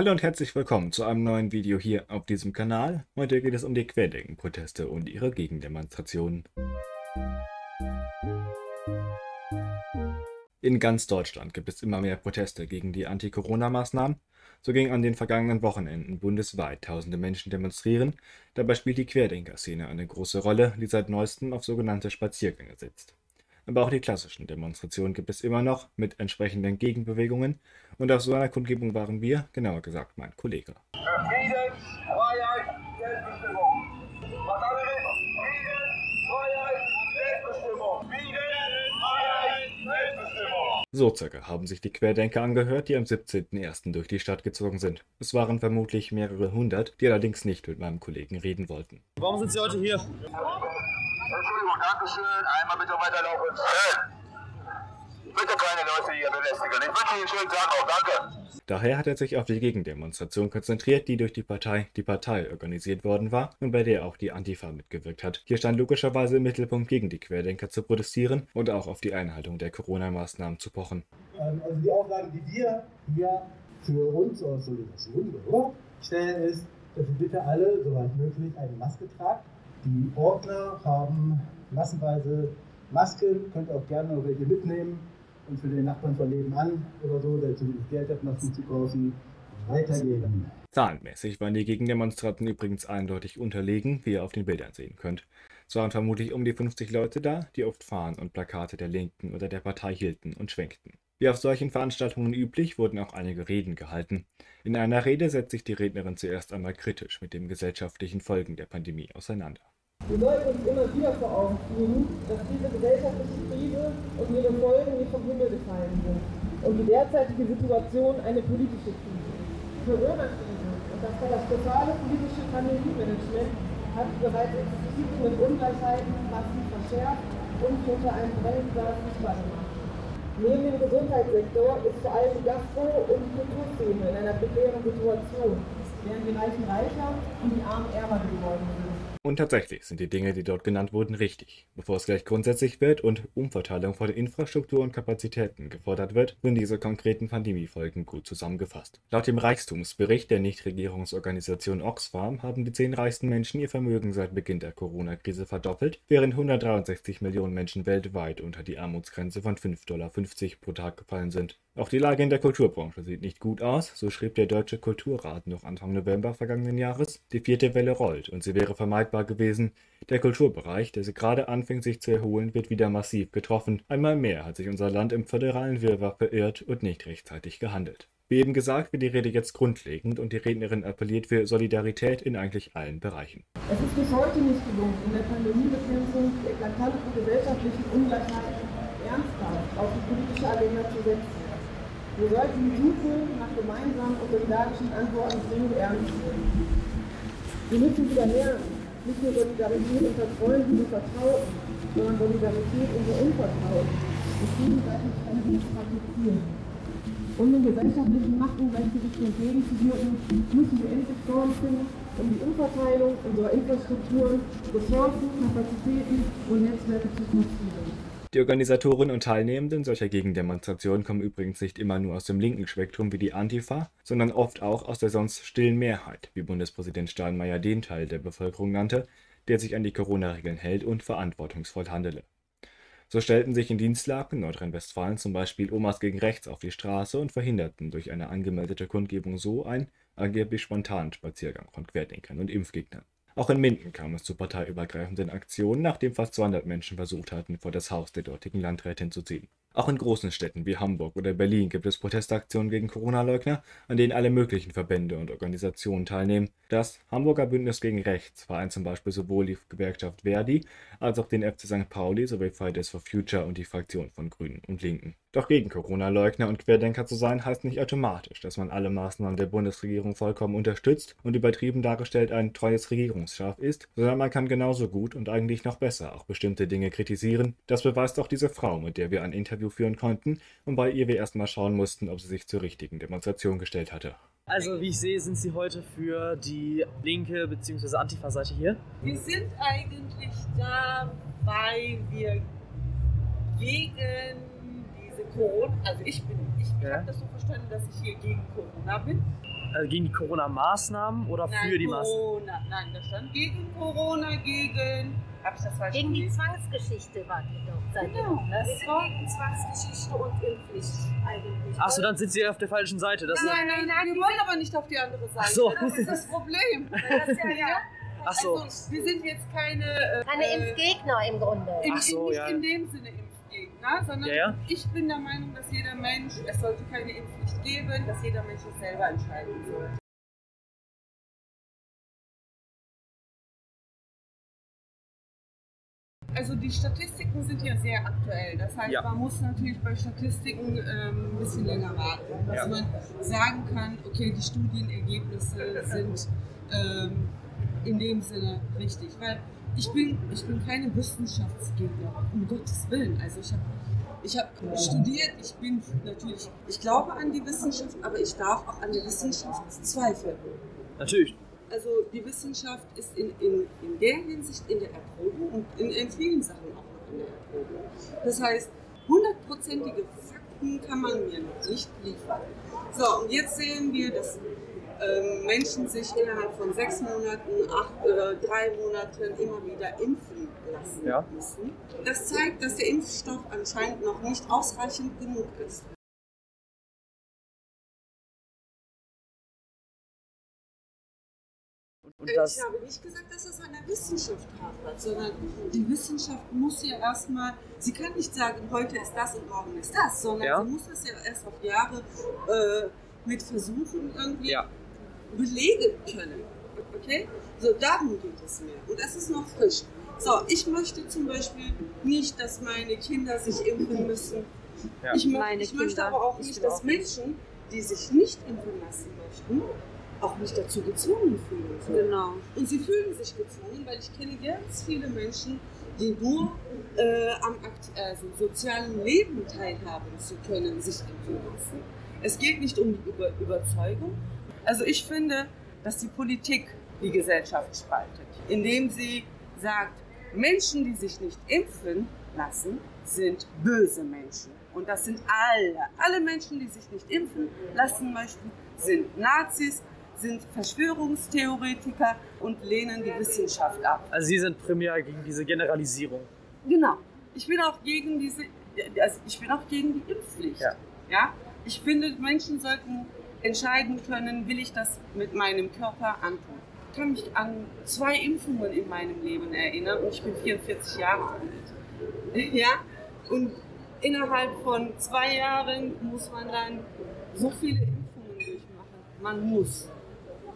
Hallo und herzlich willkommen zu einem neuen Video hier auf diesem Kanal. Heute geht es um die Querdenken-Proteste und ihre Gegendemonstrationen. In ganz Deutschland gibt es immer mehr Proteste gegen die Anti-Corona-Maßnahmen. So gingen an den vergangenen Wochenenden bundesweit tausende Menschen demonstrieren. Dabei spielt die Querdenker-Szene eine große Rolle, die seit neuestem auf sogenannte Spaziergänge setzt. Aber auch die klassischen Demonstrationen gibt es immer noch mit entsprechenden Gegenbewegungen. Und auf so einer Kundgebung waren wir, genauer gesagt mein Kollege. Frieden, Freiheit, Selbstbestimmung. Was andere? Frieden, Freiheit, Selbstbestimmung. Frieden, Freiheit, Selbstbestimmung. So circa haben sich die Querdenker angehört, die am 17.01. durch die Stadt gezogen sind. Es waren vermutlich mehrere hundert, die allerdings nicht mit meinem Kollegen reden wollten. Warum sind Sie heute hier? Entschuldigung, Dankeschön. Einmal bitte weiterlaufen. Bitte keine Leute hier belästigen. Ich wünsche Ihnen einen schönen Tag noch. Danke. Daher hat er sich auf die Gegendemonstration konzentriert, die durch die Partei Die Partei organisiert worden war und bei der auch die Antifa mitgewirkt hat. Hier stand logischerweise im Mittelpunkt gegen die Querdenker zu protestieren und auch auf die Einhaltung der Corona-Maßnahmen zu pochen. Ähm, also die Auflage, die wir hier für uns aus Solidarisation stellen, ist, dass ihr bitte alle, soweit möglich, eine Maske tragt. Die Ordner haben massenweise Masken, könnt auch gerne noch welche mitnehmen und für den Nachbarn von nebenan oder so, der zumindest Geld hat, Masken zu kaufen, weitergeben. Zahlenmäßig waren die Gegendemonstranten übrigens eindeutig unterlegen, wie ihr auf den Bildern sehen könnt. Es waren vermutlich um die 50 Leute da, die oft Fahnen und Plakate der Linken oder der Partei hielten und schwenkten. Wie auf solchen Veranstaltungen üblich, wurden auch einige Reden gehalten. In einer Rede setzt sich die Rednerin zuerst einmal kritisch mit den gesellschaftlichen Folgen der Pandemie auseinander. Wir sollten uns immer wieder vor Augen führen, dass diese gesellschaftliche Krise und ihre Folgen nicht vom Himmel gefallen sind und die derzeitige Situation eine politische Krise ist. Corona-Krise und das katastrophale politische Pandemie-Management hat bereits existierende Ungleichheiten massiv verschärft und unter einem Brennglas sichtbar gemacht. Neben dem Gesundheitssektor ist vor allem die Gastro- und die Kulturszene in einer prekären Situation, während die Reichen reicher und die Armen ärmer geworden sind. Und tatsächlich sind die Dinge, die dort genannt wurden, richtig. Bevor es gleich grundsätzlich wird und Umverteilung von Infrastruktur und Kapazitäten gefordert wird, sind diese konkreten Pandemiefolgen gut zusammengefasst. Laut dem Reichtumsbericht der Nichtregierungsorganisation Oxfam haben die zehn reichsten Menschen ihr Vermögen seit Beginn der Corona-Krise verdoppelt, während 163 Millionen Menschen weltweit unter die Armutsgrenze von 5,50 Dollar pro Tag gefallen sind. Auch die Lage in der Kulturbranche sieht nicht gut aus, so schrieb der Deutsche Kulturrat noch Anfang November vergangenen Jahres. Die vierte Welle rollt und sie wäre vermeidbar gewesen. Der Kulturbereich, der gerade anfängt sich zu erholen, wird wieder massiv getroffen. Einmal mehr hat sich unser Land im föderalen Wirrwarr verirrt und nicht rechtzeitig gehandelt. Wie eben gesagt, wird die Rede jetzt grundlegend und die Rednerin appelliert für Solidarität in eigentlich allen Bereichen. Es ist bis heute nicht gelungen, in der Pandemiebekämpfung die eklatanten gesellschaftlichen Ungleichheiten ernsthaft auf die politische Agenda zu setzen. Wir sollten die Suche nach gemeinsamen und solidarischen Antworten dringend ernst nehmen. Wir müssen wieder lernen, nicht nur Solidarität unter Freunden und Vertrauten, sondern Solidarität unter Unvertrauten und gegenseitig praktizieren. Um den gesellschaftlichen Machtungleichgewichten entgegenzuwirken, müssen wir endlich Formen finden, um die Umverteilung unserer Infrastrukturen, Ressourcen, Kapazitäten und Netzwerke zu forcieren. Die Organisatoren und Teilnehmenden solcher Gegendemonstrationen kommen übrigens nicht immer nur aus dem linken Spektrum wie die Antifa, sondern oft auch aus der sonst stillen Mehrheit, wie Bundespräsident Steinmeier den Teil der Bevölkerung nannte, der sich an die Corona-Regeln hält und verantwortungsvoll handele. So stellten sich in Dienstlaken, Nordrhein-Westfalen zum Beispiel Omas gegen Rechts auf die Straße und verhinderten durch eine angemeldete Kundgebung so ein angeblich spontanen Spaziergang von Querdenkern und Impfgegnern. Auch in Minden kam es zu parteiübergreifenden Aktionen, nachdem fast 200 Menschen versucht hatten, vor das Haus der dortigen Landrätin zu ziehen. Auch in großen Städten wie Hamburg oder Berlin gibt es Protestaktionen gegen Corona-Leugner, an denen alle möglichen Verbände und Organisationen teilnehmen. Das Hamburger Bündnis gegen Rechts vereint zum Beispiel sowohl die Gewerkschaft Verdi als auch den FC St. Pauli sowie Fridays for Future und die Fraktion von Grünen und Linken. Doch gegen Corona-Leugner und Querdenker zu sein, heißt nicht automatisch, dass man alle Maßnahmen der Bundesregierung vollkommen unterstützt und übertrieben dargestellt ein treues Regierungsschaf ist, sondern man kann genauso gut und eigentlich noch besser auch bestimmte Dinge kritisieren. Das beweist auch diese Frau, mit der wir ein Interview führen konnten und bei ihr wir erstmal schauen mussten, ob sie sich zur richtigen Demonstration gestellt hatte. Also wie ich sehe, sind Sie heute für die linke bzw. Antifa-Seite hier? Wir sind eigentlich da, weil wir gegen diese Corona, also ich bin, ich ja. habe das so verstanden, dass ich hier gegen Corona bin. Also gegen die Corona-Maßnahmen oder für die Maßnahmen? Corona. Nein, da stand gegen Corona, gegen. Hab ich das falsch Gegen die? Zwangsgeschichte wart ihr doch. Seid Genau, ne? wir sind gegen Zwangsgeschichte und Impfpflicht eigentlich. Achso, dann sind sie auf der falschen Seite. Das Nein, nein, nein, wir wollen aber nicht auf die andere Seite. Ach so. Das ist das Problem. Das ist ja, ja. Ach so. Also, wir sind jetzt keine. Äh, Keine Impfgegner im Grunde. in, Ach so, nicht ja. in dem Sinne Impfgegner, sondern Ja, ja. ich bin der Meinung, dass jeder Mensch, es sollte keine Impfpflicht geben, dass jeder Mensch es selber entscheiden soll. Also die Statistiken sind ja sehr aktuell. Das heißt, Ja. man muss natürlich bei Statistiken ähm, ein bisschen länger warten, dass Ja. man sagen kann, okay, die Studienergebnisse sind ähm, in dem Sinne richtig. Weil ich bin, ich bin keine Wissenschaftsgegner, um Gottes Willen. Also ich habe ich hab studiert, ich bin natürlich, ich glaube an die Wissenschaft, aber ich darf auch an der Wissenschaft zweifeln. Natürlich. Also die Wissenschaft ist in, in, in der Hinsicht in der Erprobung und in, in vielen Sachen auch noch in der Erprobung. Das heißt, hundertprozentige Fakten kann man mir noch nicht liefern. So, und jetzt sehen wir, dass ähm, Menschen sich innerhalb von sechs Monaten, acht oder drei Monaten immer wieder impfen lassen Ja. müssen. Das zeigt, dass der Impfstoff anscheinend noch nicht ausreichend genug ist. Und das, ich habe nicht gesagt, dass es an der Wissenschaft hapert, sondern die Wissenschaft muss ja erstmal, sie kann nicht sagen, heute ist das und morgen ist das, sondern Ja. sie muss das ja erst auf Jahre äh, mit Versuchen irgendwie Ja. belegen können. Okay? So, darum geht es mir. Und es ist noch frisch. So, ich möchte zum Beispiel nicht, dass meine Kinder sich impfen müssen. Ja. Ich, mö Meine ich möchte aber auch Ich nicht, dass Menschen, die sich nicht impfen lassen möchten, auch nicht dazu gezwungen fühlen. sollen. Genau. Und sie fühlen sich gezwungen, weil ich kenne ganz viele Menschen, die nur äh, am also sozialen Leben teilhaben zu können, sich impfen lassen. Es geht nicht um die Über Überzeugung. Also ich finde, dass die Politik die Gesellschaft spaltet, indem sie sagt, Menschen, die sich nicht impfen lassen, sind böse Menschen. Und das sind alle. Alle Menschen, die sich nicht impfen lassen möchten, sind Nazis, sind Verschwörungstheoretiker und lehnen die Wissenschaft ab. also Sie sind primär gegen diese Generalisierung. Genau. Ich bin auch gegen diese, also ich bin auch gegen die Impfpflicht. Ja. ja? Ich finde, Menschen sollten entscheiden können, will ich das mit meinem Körper antun. Ich kann mich an zwei Impfungen in meinem Leben erinnern und ich bin 44 Jahre alt. Ja? Und innerhalb von zwei Jahren muss man dann so viele Impfungen durchmachen. Man muss,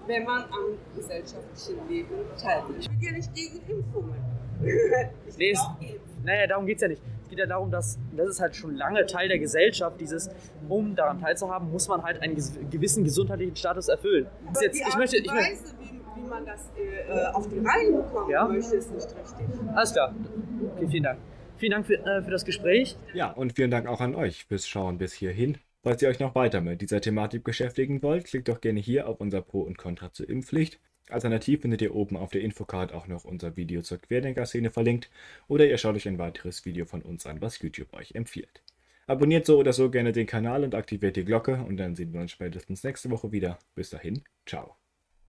wenn man am gesellschaftlichen Leben teilnimmt. Ich bin ja nicht gegen Impfungen. Ich Nee, geimpft. Naja, darum geht es ja nicht. Es geht ja darum, dass das ist halt schon lange Teil der Gesellschaft, dieses, um daran teilzuhaben, muss man halt einen gewissen gesundheitlichen Status erfüllen. Das ist Aber jetzt, die ich Art möchte, und ich möchte, Weise, wie, wie man das äh, auf die Reihe bekommen Ja. möchte, ist nicht richtig. alles klar. Okay, vielen Dank. Vielen Dank für, äh, für das Gespräch. Ja, und vielen Dank auch an euch fürs Schauen bis hierhin. Falls ihr euch noch weiter mit dieser Thematik beschäftigen wollt, klickt doch gerne hier auf unser Pro und Contra zur Impfpflicht. Alternativ findet ihr oben auf der Infocard auch noch unser Video zur Querdenker-Szene verlinkt oder ihr schaut euch ein weiteres Video von uns an, was YouTube euch empfiehlt. Abonniert so oder so gerne den Kanal und aktiviert die Glocke und dann sehen wir uns spätestens nächste Woche wieder. Bis dahin, ciao.